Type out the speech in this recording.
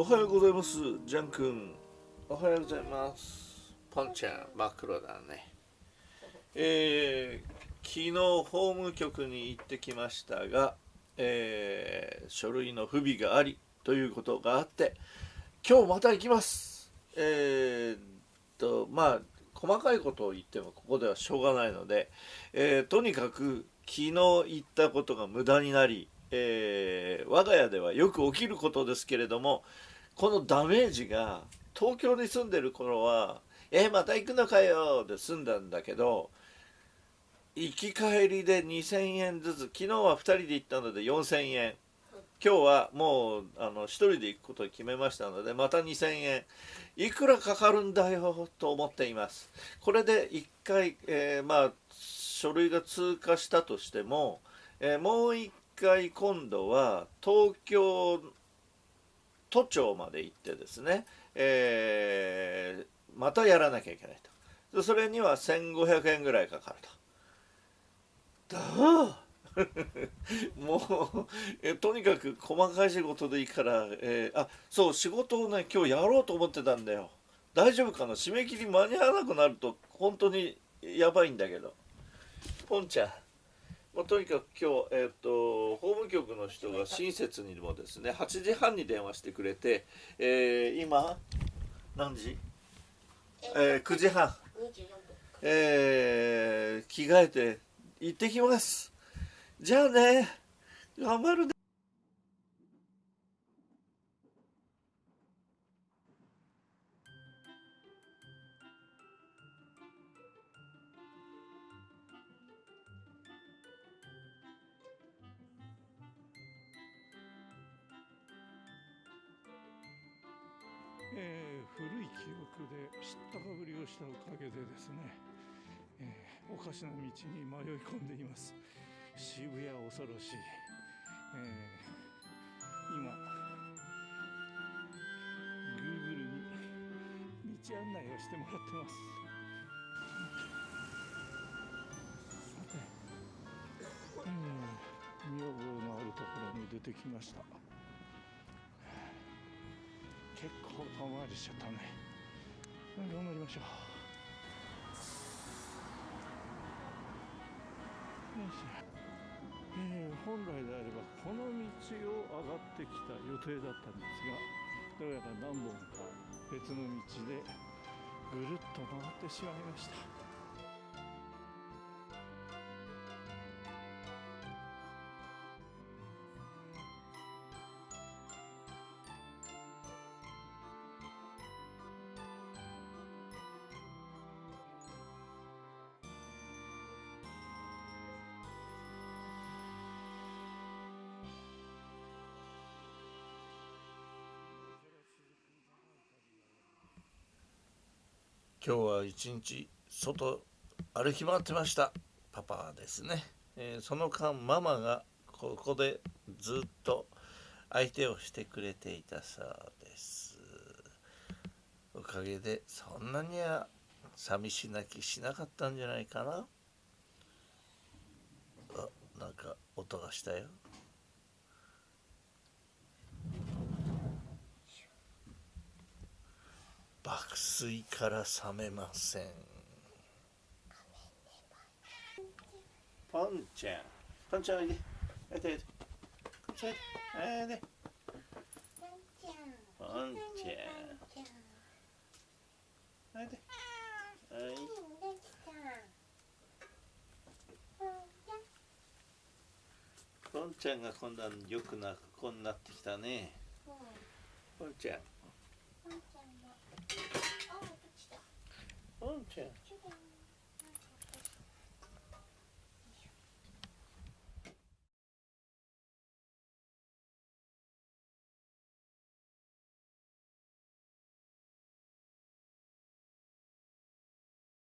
おはようございます。ジャン君。おはようございます。ポンちゃん真っ黒だね。えー、昨日法務局に行ってきましたが、えー、書類の不備がありということがあって今日また行きます。えー、っとまあ細かいことを言ってもここではしょうがないので、えー、とにかく昨日言ったことが無駄になりえー、我が家ではよく起きることですけれどもこのダメージが東京に住んでる頃は「えー、また行くのかよ」で済んだんだけど行き帰りで2,000円ずつ昨日は2人で行ったので4,000円。今日はもうあの1人で行くことを決めましたのでまた2,000円。いくらかかるんだよと思っています。これで1回、えー、まあ書類が通過したとしても、えー、もう1回今度は東京都庁まで行ってですね、えー、またやらなきゃいけないと。それには1500円ぐらいかかると。だ もうえとにかく細かい仕事でいいから、えー、あそう仕事をね今日やろうと思ってたんだよ。大丈夫かな？締め切り間に合わなくなると本当にやばいんだけど。ポンちゃん。まあ、とにかく今日、えーと、法務局の人が親切にもですね8時半に電話してくれて、えー、今何時、えー、9時半、えー、着替えて行ってきます。じゃあね。頑張るね古い記憶で知ったかぶりをしたおかげでですね、えー、おかしな道に迷い込んでいます。渋谷恐ろしい、えー、今 Google に道案内をしてもらってます。さて、うん、見覚えのあるところに出てきました。結構遠回りしちゃったね。頑張りましょう。よしえー、本来であればこの道を上がってきた予定だったんですがどうやら何本か別の道でぐるっと回ってしまいました。今日は一日外歩き回ってました。パパですね、えー、その間ママがここでずっと相手をしてくれていたそうです。おかげでそんなには寂し泣きしなかったんじゃないかな。あなんか音がしたよ。爆睡から覚めません。ポンちゃん。ポンちゃんおいでおいでおいでおいでポンちゃんおいではいポンちゃんが今度はよく泣く子になってきたねポンちゃん 어, 끝이다.